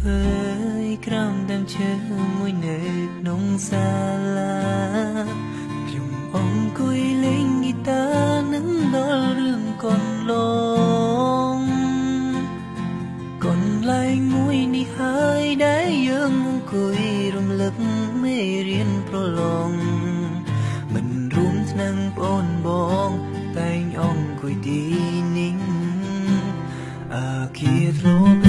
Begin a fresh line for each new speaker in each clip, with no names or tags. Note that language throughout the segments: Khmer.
ភើយក្រោមដើមឈើមួយនៅក្នុងសាលាខ្ញុំអង្គុយលេងហ្គីតានឹងដល់រឿងកូនឡងកូនឡែងមួយនេះហើយដែលយើងអង្គុយរំលឹកមេរៀនប្រឡងមិនរួមឆ្នាំបងបងតែងអង្គុយទីនេះអាគីធ្លាប់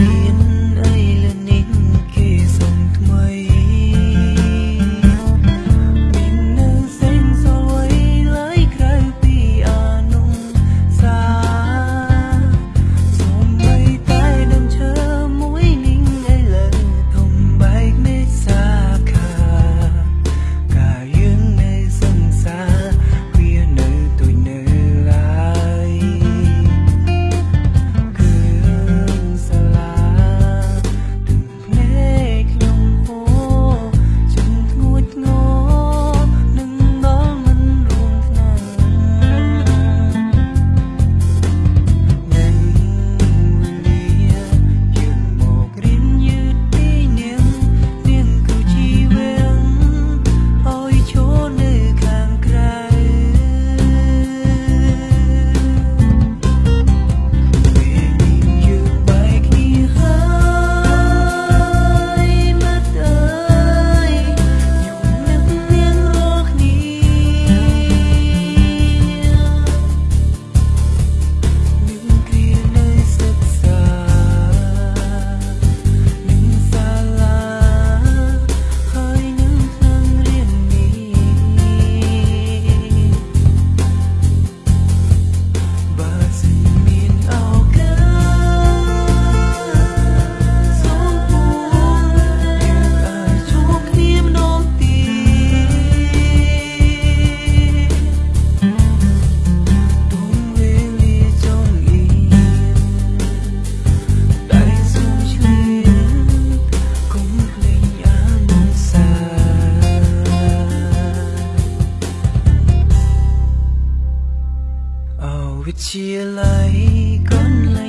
chia lấy con lấy.